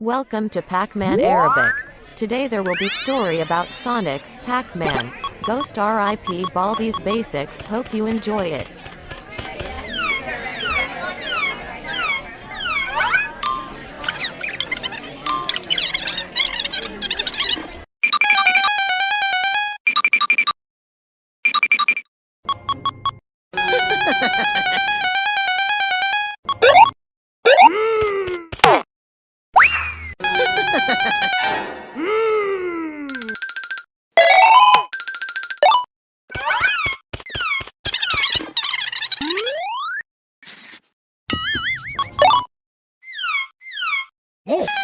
Welcome to Pac-Man Arabic. Today there will be story about Sonic, Pac-Man, Ghost RIP Baldi's Basics. Hope you enjoy it. Oh!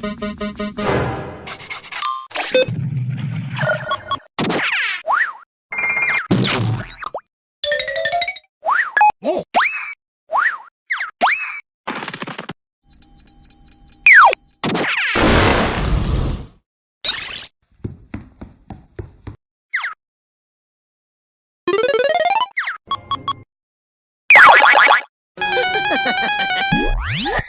Ha ha ha!